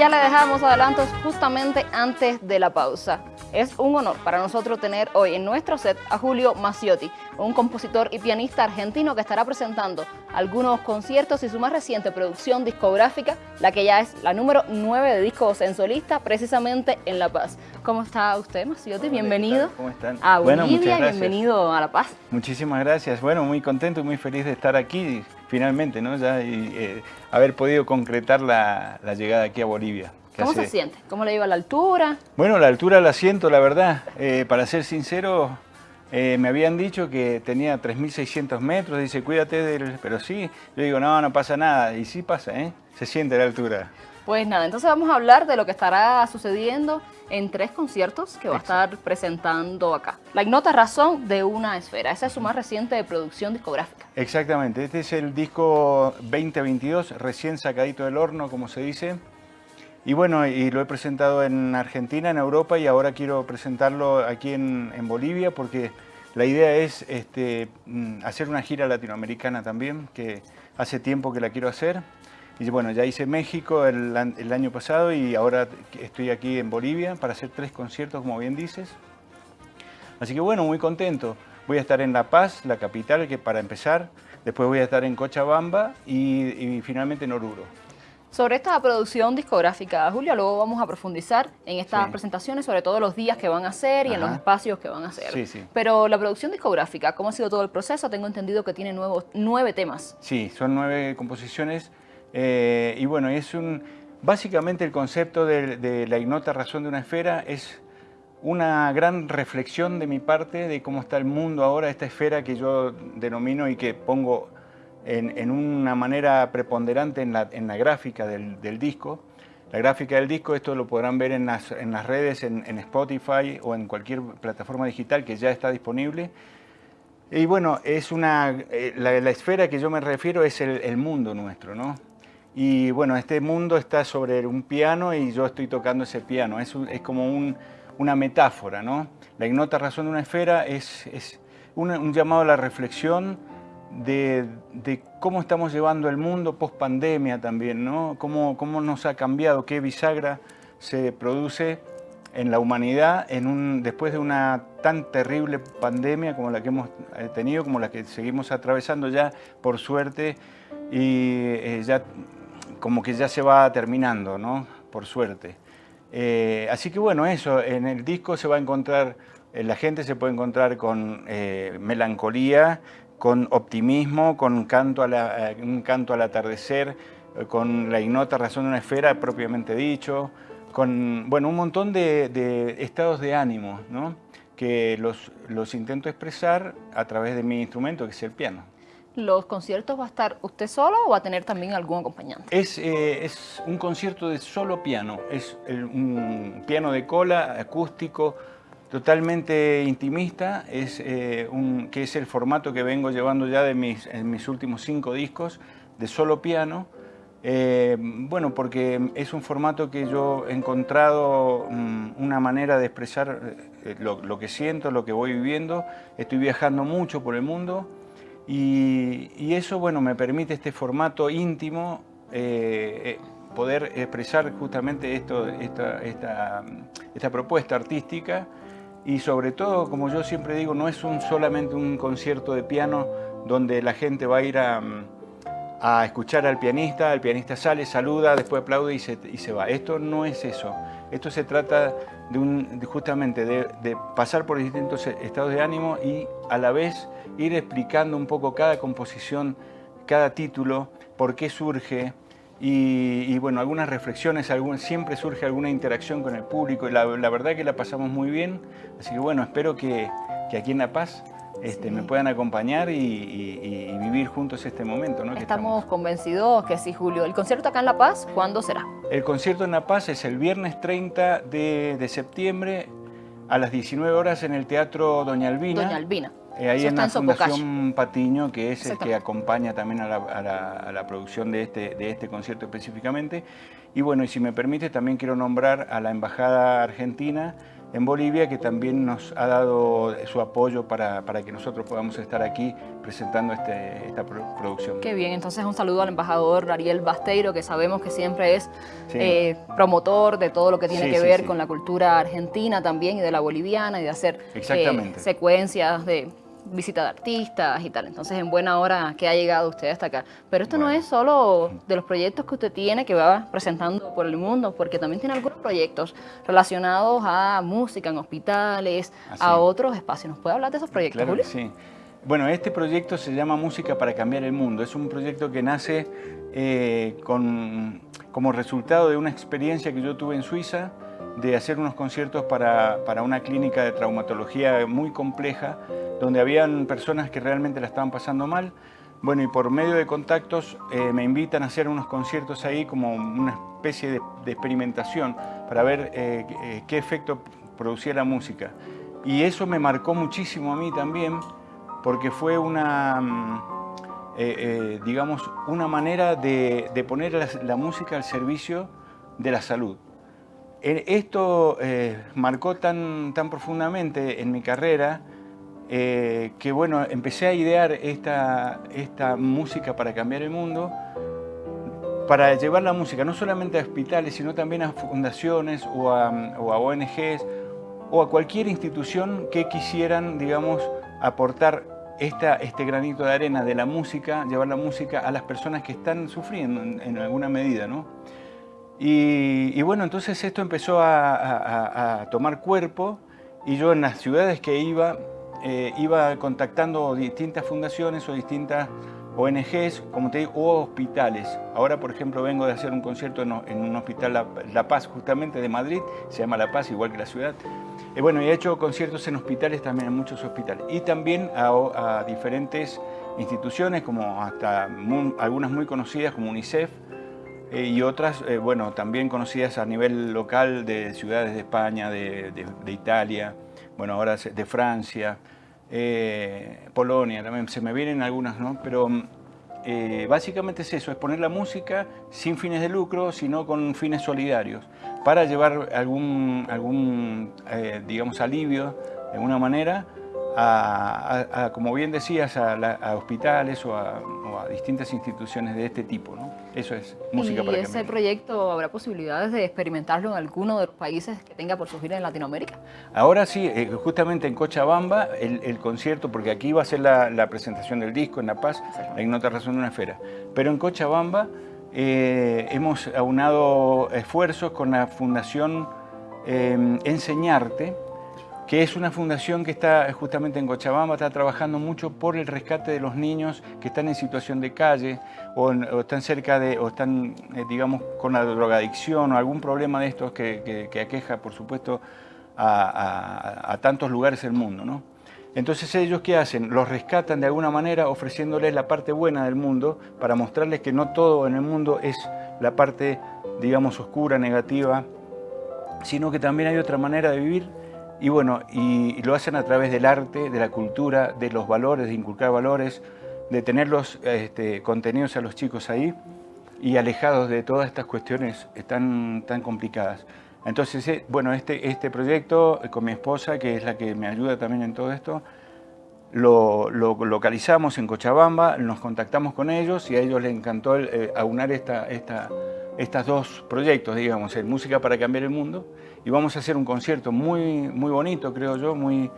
ya le dejamos adelantos justamente antes de la pausa. Es un honor para nosotros tener hoy en nuestro set a Julio Maciotti, un compositor y pianista argentino que estará presentando algunos conciertos y su más reciente producción discográfica, la que ya es la número 9 de discos en solista, precisamente en La Paz. ¿Cómo está usted, Maciotti? Bienvenido. ¿Cómo están? A Bolivia, bienvenido a La Paz. Muchísimas gracias. Bueno, muy contento y muy feliz de estar aquí finalmente, ¿no? Ya y, eh, haber podido concretar la, llegada aquí a Bolivia. ¿Cómo se siente? ¿Cómo le iba la altura? Bueno, la altura la siento, la verdad. Eh, para ser sincero, eh, me habían dicho que tenía 3.600 metros, dice, cuídate del... Pero sí, yo digo, no, no pasa nada. Y sí pasa, ¿eh? Se siente la altura. Pues nada, entonces vamos a hablar de lo que estará sucediendo en tres conciertos que va a estar presentando acá. La ignota razón de una esfera, esa es su más reciente producción discográfica. Exactamente, este es el disco 2022, recién sacadito del horno, como se dice. Y bueno, y lo he presentado en Argentina, en Europa, y ahora quiero presentarlo aquí en, Bolivia, porque la idea es este, mm, hacer una gira latinoamericana también, que hace tiempo que la quiero hacer. Y bueno, ya hice México el, año pasado y ahora estoy aquí en Bolivia para hacer tres conciertos, como bien dices. Así que bueno, muy contento. Voy a estar en La Paz, la capital, que para empezar. Después voy a estar en Cochabamba y, finalmente en Oruro. Sobre esta producción discográfica, Julio, luego vamos a profundizar en estas presentaciones, sobre todo los días que van a hacer y en los espacios que van a hacer. Sí, sí. Pero la producción discográfica, ¿cómo ha sido todo el proceso? Tengo entendido que tiene nuevos, nueve temas. Sí, son nueve composiciones eh, y bueno, es un, básicamente el concepto de, la ignota razón de una esfera es una gran reflexión de mi parte de cómo está el mundo ahora, esta esfera que yo denomino y que pongo en, una manera preponderante en la, gráfica del, disco. La gráfica del disco, esto lo podrán ver en las, redes, en, Spotify o en cualquier plataforma digital que ya está disponible. Y bueno, es una, eh, la, esfera que yo me refiero es el, el mundo nuestro, ¿no? Y bueno, este mundo está sobre un piano y yo estoy tocando ese piano. Es, es como una metáfora, ¿no? La ignota razón de una esfera es, es un, llamado a la reflexión de, cómo estamos llevando el mundo post pandemia también, ¿no? Cómo, cómo nos ha cambiado, qué bisagra se produce en la humanidad en un, después de una tan terrible pandemia como la que hemos eh, tenido, como la que seguimos atravesando ya, por suerte, y eh, ya como que ya se va terminando, ¿no? Por suerte. Eh, así que bueno, eso, en el disco se va a encontrar, eh, la gente se puede encontrar con melancolía, con optimismo, con canto a un canto al atardecer, con la ignota razón de una esfera propiamente dicho, con bueno, un montón de, estados de ánimo ¿no? que los, los intento expresar a través de mi instrumento, que es el piano los conciertos va a estar usted solo o va a tener también algún acompañante? Es, eh, es un concierto de solo piano, es un piano de cola acústico, totalmente intimista, es, eh, que es el formato que vengo llevando ya de mis, en mis últimos cinco discos, de solo piano. Eh, bueno, porque es un formato que yo he encontrado mm, una manera de expresar lo, lo que siento, lo que voy viviendo. Estoy viajando mucho por el mundo, y, eso, bueno, me permite este formato íntimo eh, eh, poder expresar justamente esto, esta, esta, propuesta artística y sobre todo, como yo siempre digo, no es un, solamente un concierto de piano donde la gente va a ir a, escuchar al pianista, el pianista sale, saluda, después aplaude y se, y se va. Esto no es eso. Esto se trata de, un, justamente de, de pasar por distintos estados de ánimo y a la vez ir explicando un poco cada composición, cada título, por qué surge, y, bueno, algunas reflexiones, siempre surge alguna interacción con el público y la, verdad que la pasamos muy bien, así que bueno, espero que, aquí en La Paz este, me puedan acompañar y, vivir juntos este momento. ¿no? estamos, convencidos que sí, Julio. ¿El concierto acá en La Paz cuándo será? El concierto en La Paz es el viernes 30 de, de septiembre a las 19 horas en el Teatro Doña Albina. Doña Albina. Eh, ahí en la Fundación Patiño, que es el que acompaña también a la, producción de este, de este concierto específicamente. Y bueno, y si me permite, también quiero nombrar a la Embajada Argentina, en Bolivia, que también nos ha dado su apoyo para, que nosotros podamos estar aquí presentando este, esta producción. Qué bien, entonces un saludo al embajador Ariel Basteiro, que sabemos que siempre es eh, promotor de todo lo que tiene que ver con la cultura argentina también y de la boliviana y de hacer eh, secuencias de visita de artistas y tal. Entonces, en buena hora que ha llegado usted hasta acá. Pero esto no es solo de los proyectos que usted tiene, que va presentando por el mundo, porque también tiene algunos proyectos relacionados a música en hospitales, a otros espacios. ¿Nos puede hablar de esos proyectos, claro sí. Bueno, este proyecto se llama Música para Cambiar el Mundo. Es un proyecto que nace eh, con, como resultado de una experiencia que yo tuve en Suiza, de hacer unos conciertos para, para, una clínica de traumatología muy compleja, donde habían personas que realmente la estaban pasando mal. Bueno, y por medio de contactos eh, me invitan a hacer unos conciertos ahí como una especie de, experimentación para ver eh, eh, qué efecto producía la música. Y eso me marcó muchísimo a mí también, porque fue una, mm, digamos, una manera de, de poner la, la música al servicio de la salud. Esto eh, marcó tan, tan profundamente en mi carrera eh, que bueno, empecé a idear esta, esta música para cambiar el mundo, para llevar la música no solamente a hospitales, sino también a fundaciones o a, a ONGs o a cualquier institución que quisieran, digamos, aportar esta, este granito de arena de la música, llevar la música a las personas que están sufriendo en, en alguna medida, ¿no? Y, bueno, entonces esto empezó a, tomar cuerpo y yo en las ciudades que iba, eh, iba contactando distintas fundaciones o distintas ONGs, como te digo, o hospitales. Ahora, por ejemplo, vengo de hacer un concierto en, un hospital la, Paz, justamente de Madrid, se llama La Paz, igual que la ciudad. Y bueno, he hecho conciertos en hospitales también, en muchos hospitales. Y también a, diferentes instituciones, como hasta algunas muy conocidas, como UNICEF, eh, y otras, eh, bueno, también conocidas a nivel local de ciudades de España, de, Italia, bueno, ahora de Francia, eh, Polonia, también se me vienen algunas, ¿no? Pero básicamente es eso, es poner la música sin fines de lucro, sino con fines solidarios, para llevar algún, algún digamos, alivio de alguna manera a, como bien decías, a, hospitales o, a, distintas instituciones de este tipo. ¿no? Eso es música ¿Y ese proyecto habrá posibilidades de experimentarlo en alguno de los países que tenga por surgir en Latinoamérica? Ahora sí, eh, justamente en Cochabamba, el, concierto, porque aquí va a ser la, presentación del disco en La Paz, la ignota razón de una esfera. Pero en Cochabamba eh, hemos aunado esfuerzos con la Fundación eh, Enseñarte, que es una fundación que está justamente en Cochabamba, está trabajando mucho por el rescate de los niños que están en situación de calle o, están cerca de, o están, eh, digamos, con la drogadicción o algún problema de estos que, aqueja, por supuesto, a, tantos lugares del mundo. ¿no? Entonces ellos ¿qué hacen? Los rescatan de alguna manera ofreciéndoles la parte buena del mundo para mostrarles que no todo en el mundo es la parte, digamos, oscura, negativa, sino que también hay otra manera de vivir y bueno, y, lo hacen a través del arte, de la cultura, de los valores, de inculcar valores, de tener los este, contenidos a los chicos ahí y alejados de todas estas cuestiones tan, tan complicadas. Entonces, eh, bueno, este, este proyecto con mi esposa, que es la que me ayuda también en todo esto, lo, localizamos en Cochabamba, nos contactamos con ellos y a ellos les encantó eh, aunar esta, estos dos proyectos, digamos, el Música para Cambiar el Mundo y vamos a hacer un concierto muy, muy bonito, creo yo, muy,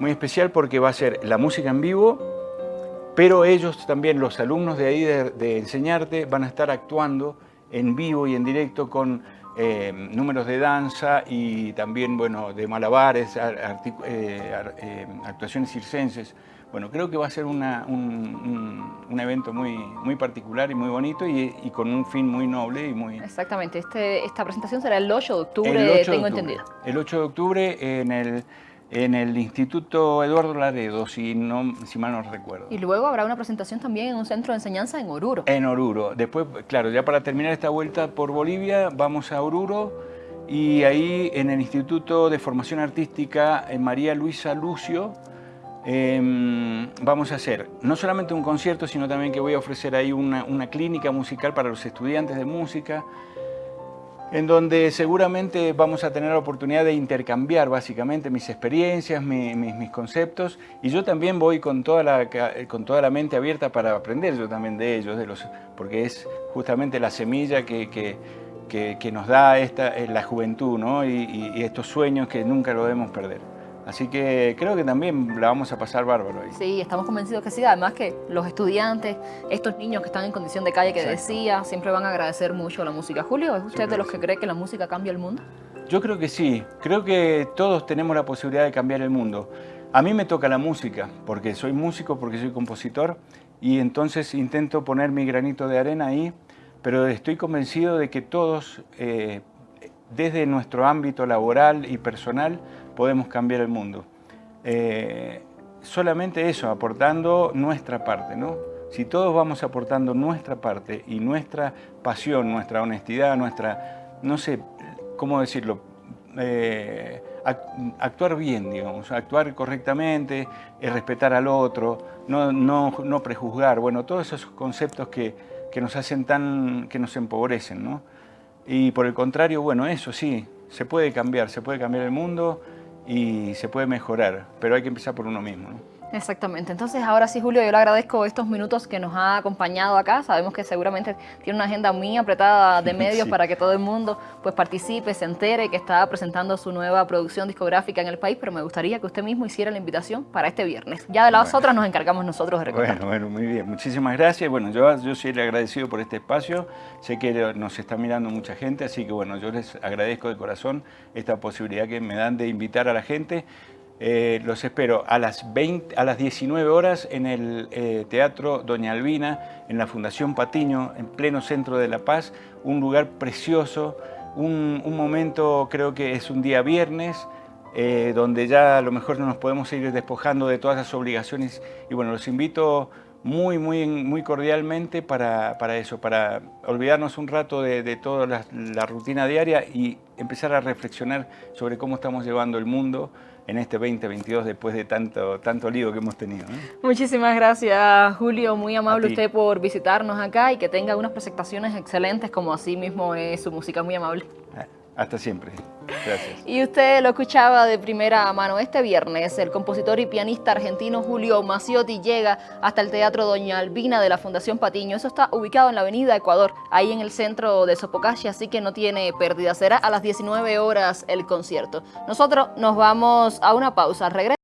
muy especial porque va a ser la música en vivo, pero ellos también, los alumnos de ahí de, Enseñarte, van a estar actuando en vivo y en directo con eh, números de danza y también, bueno, de malabares, eh, eh, actuaciones circenses. Bueno, creo que va a ser un, evento muy, muy particular y muy bonito y, con un fin muy noble y muy... Exactamente, este, esta presentación será el 8 de octubre, tengo entendido. El 8 de octubre en el, en el Instituto Eduardo Laredo, si, no, si mal no recuerdo. Y luego habrá una presentación también en un centro de enseñanza en Oruro. En Oruro. Después, claro, ya para terminar esta vuelta por Bolivia, vamos a Oruro y ahí en el Instituto de Formación Artística en María Luisa Lucio, Em, vamos a hacer no solamente un concierto, sino también que voy a ofrecer ahí una, clínica musical para los estudiantes de música. En donde seguramente vamos a tener la oportunidad de intercambiar básicamente mis experiencias, mis conceptos, y yo también voy con toda, la, con toda la mente abierta para aprender yo también de ellos, de los, porque es justamente la semilla que, que, nos da esta, la juventud ¿no? y, y estos sueños que nunca lo debemos perder. Así que creo que también la vamos a pasar bárbaro ahí. Sí, estamos convencidos que sí. Además que los estudiantes, estos niños que están en condición de calle que decía, siempre van a agradecer mucho la música. Julio, ¿es usted de los que cree que la música cambia el mundo? Yo creo que sí. Creo que todos tenemos la posibilidad de cambiar el mundo. A mí me toca la música, porque soy músico, porque soy compositor, y entonces intento poner mi granito de arena ahí, pero estoy convencido de que todos, eh, desde nuestro ámbito laboral y personal, podemos cambiar el mundo. Eh, solamente eso, aportando nuestra parte, ¿no? Si todos vamos aportando nuestra parte y nuestra pasión, nuestra honestidad, nuestra, no sé, ¿cómo decirlo? Eh, actuar bien, digamos, actuar correctamente, eh, respetar al otro, no, no, no, prejuzgar, bueno, todos esos conceptos que, que, nos hacen tan, que nos empobrecen, ¿no? Y por el contrario, bueno, eso sí, se puede cambiar, se puede cambiar el mundo, y se puede mejorar, pero hay que empezar por uno mismo. ¿no? Exactamente. Entonces, ahora sí, Julio, yo le agradezco estos minutos que nos ha acompañado acá. Sabemos que seguramente tiene una agenda muy apretada de medios para que todo el mundo pues participe, se entere que está presentando su nueva producción discográfica en el país, pero me gustaría que usted mismo hiciera la invitación para este viernes. Ya de las otras nos encargamos nosotros de recordar. Bueno, bueno, muy bien. Muchísimas gracias. Bueno, yo, yo soy agradecido por este espacio. Sé que nos está mirando mucha gente, así que bueno, yo les agradezco de corazón esta posibilidad que me dan de invitar a la gente. Eh, los espero a las, 20, a las 19 horas en el eh, Teatro Doña Albina, en la Fundación Patiño, en pleno centro de La Paz, un lugar precioso, un, momento, creo que es un día viernes, eh, donde ya a lo mejor no nos podemos ir despojando de todas las obligaciones. Y bueno, los invito muy, muy, muy cordialmente para, eso, para olvidarnos un rato de, toda la, la rutina diaria y empezar a reflexionar sobre cómo estamos llevando el mundo, en este 2022 después de tanto, tanto lío que hemos tenido. Muchísimas gracias Julio, muy amable usted por visitarnos acá y que tenga unas presentaciones excelentes como así mismo es su música, muy amable. Ah, hasta siempre. Gracias. Y usted lo escuchaba de primera mano. Este viernes el compositor y pianista argentino Julio Maciotti llega hasta el Teatro Doña Albina de la Fundación Patiño. Eso está ubicado en la avenida Ecuador, ahí en el centro de Sopocachi, así que no tiene pérdida. Será a las 19 horas el concierto. Nosotros nos vamos a una pausa. Regreso.